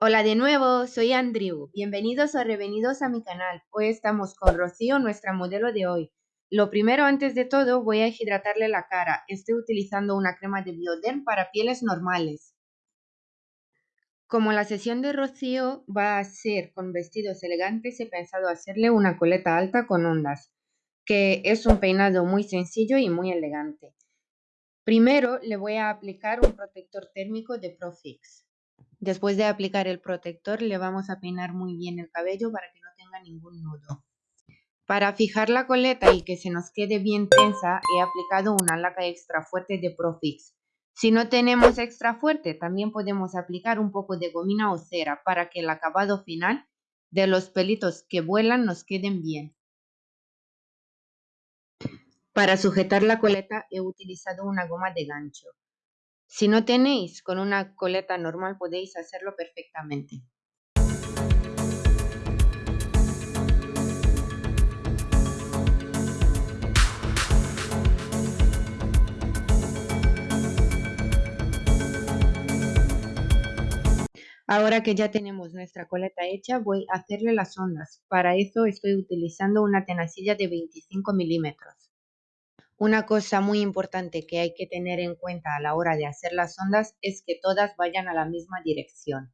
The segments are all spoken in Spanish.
Hola de nuevo, soy Andrew. Bienvenidos o revenidos a mi canal. Hoy estamos con Rocío, nuestra modelo de hoy. Lo primero, antes de todo, voy a hidratarle la cara. Estoy utilizando una crema de Bioderm para pieles normales. Como la sesión de Rocío va a ser con vestidos elegantes, he pensado hacerle una coleta alta con ondas, que es un peinado muy sencillo y muy elegante. Primero le voy a aplicar un protector térmico de Profix. Después de aplicar el protector le vamos a peinar muy bien el cabello para que no tenga ningún nudo. Para fijar la coleta y que se nos quede bien tensa he aplicado una laca extra fuerte de Profix. Si no tenemos extra fuerte también podemos aplicar un poco de gomina o cera para que el acabado final de los pelitos que vuelan nos queden bien. Para sujetar la coleta he utilizado una goma de gancho. Si no tenéis con una coleta normal podéis hacerlo perfectamente. Ahora que ya tenemos nuestra coleta hecha, voy a hacerle las ondas. Para eso estoy utilizando una tenacilla de 25 milímetros. Una cosa muy importante que hay que tener en cuenta a la hora de hacer las ondas es que todas vayan a la misma dirección.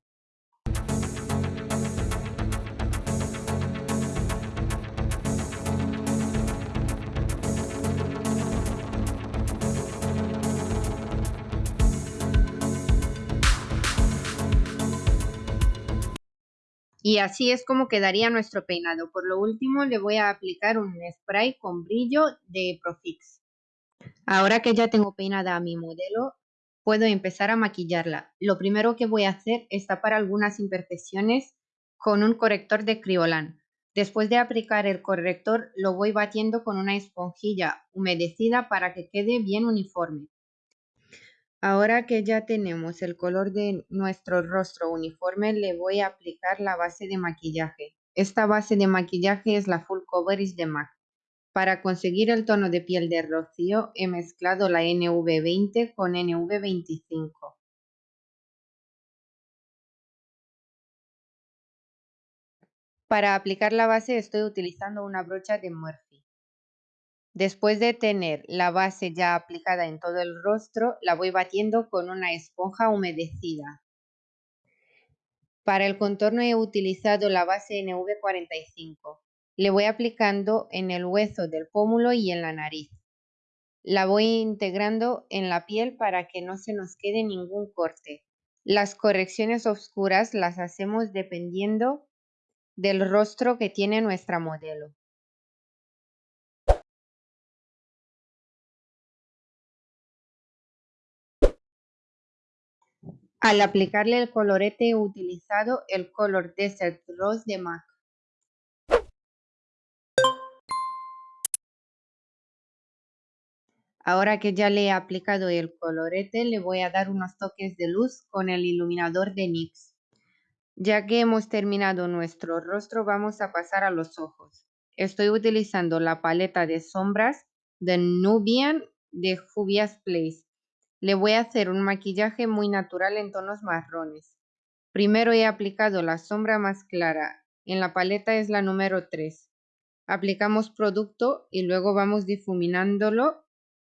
Y así es como quedaría nuestro peinado. Por lo último le voy a aplicar un spray con brillo de Profix. Ahora que ya tengo peinada a mi modelo, puedo empezar a maquillarla. Lo primero que voy a hacer es tapar algunas imperfecciones con un corrector de Criolan. Después de aplicar el corrector, lo voy batiendo con una esponjilla humedecida para que quede bien uniforme. Ahora que ya tenemos el color de nuestro rostro uniforme, le voy a aplicar la base de maquillaje. Esta base de maquillaje es la Full Coverage de MAC. Para conseguir el tono de piel de Rocío, he mezclado la NV20 con NV25. Para aplicar la base estoy utilizando una brocha de Murphy. Después de tener la base ya aplicada en todo el rostro, la voy batiendo con una esponja humedecida. Para el contorno he utilizado la base NV45. Le voy aplicando en el hueso del pómulo y en la nariz. La voy integrando en la piel para que no se nos quede ningún corte. Las correcciones oscuras las hacemos dependiendo del rostro que tiene nuestra modelo. Al aplicarle el colorete he utilizado el color Desert Rose de MAC. Ahora que ya le he aplicado el colorete, le voy a dar unos toques de luz con el iluminador de NYX. Ya que hemos terminado nuestro rostro, vamos a pasar a los ojos. Estoy utilizando la paleta de sombras de Nubian de Juvia's Place. Le voy a hacer un maquillaje muy natural en tonos marrones. Primero he aplicado la sombra más clara. En la paleta es la número 3. Aplicamos producto y luego vamos difuminándolo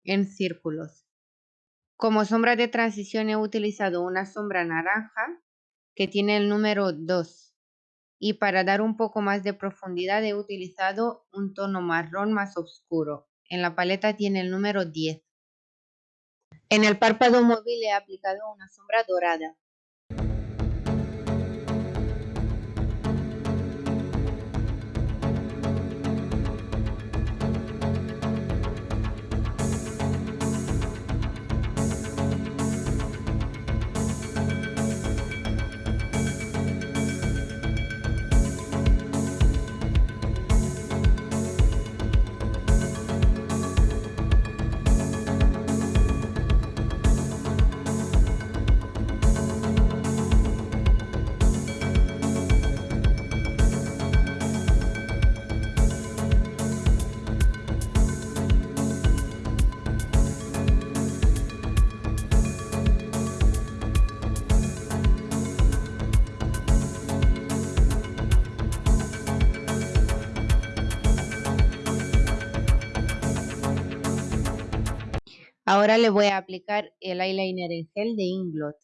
en círculos. Como sombra de transición he utilizado una sombra naranja que tiene el número 2. Y para dar un poco más de profundidad he utilizado un tono marrón más oscuro. En la paleta tiene el número 10. En el párpado móvil he aplicado una sombra dorada. Ahora le voy a aplicar el eyeliner en gel de Inglot.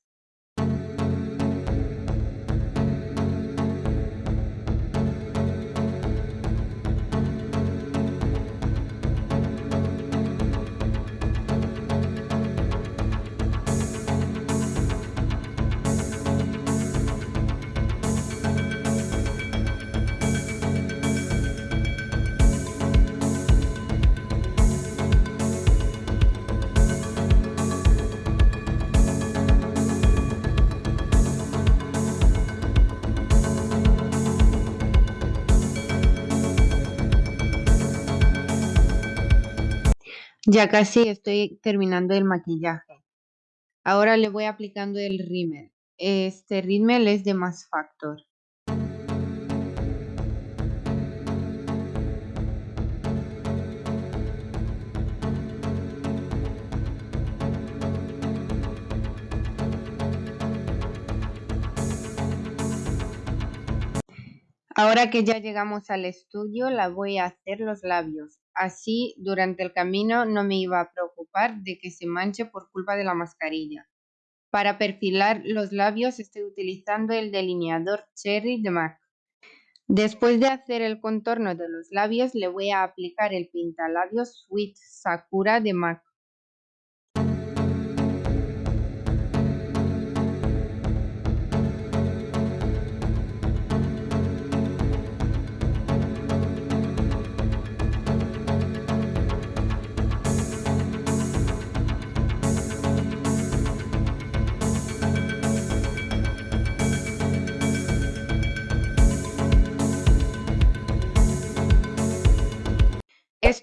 Ya casi estoy terminando el maquillaje. Ahora le voy aplicando el rímel. Este rímel es de Mass Factor. Ahora que ya llegamos al estudio, la voy a hacer los labios. Así, durante el camino no me iba a preocupar de que se manche por culpa de la mascarilla. Para perfilar los labios estoy utilizando el delineador Cherry de MAC. Después de hacer el contorno de los labios, le voy a aplicar el pintalabios Sweet Sakura de MAC.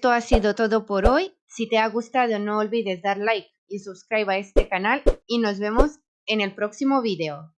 Esto ha sido todo por hoy. Si te ha gustado no olvides dar like y suscribir a este canal y nos vemos en el próximo video.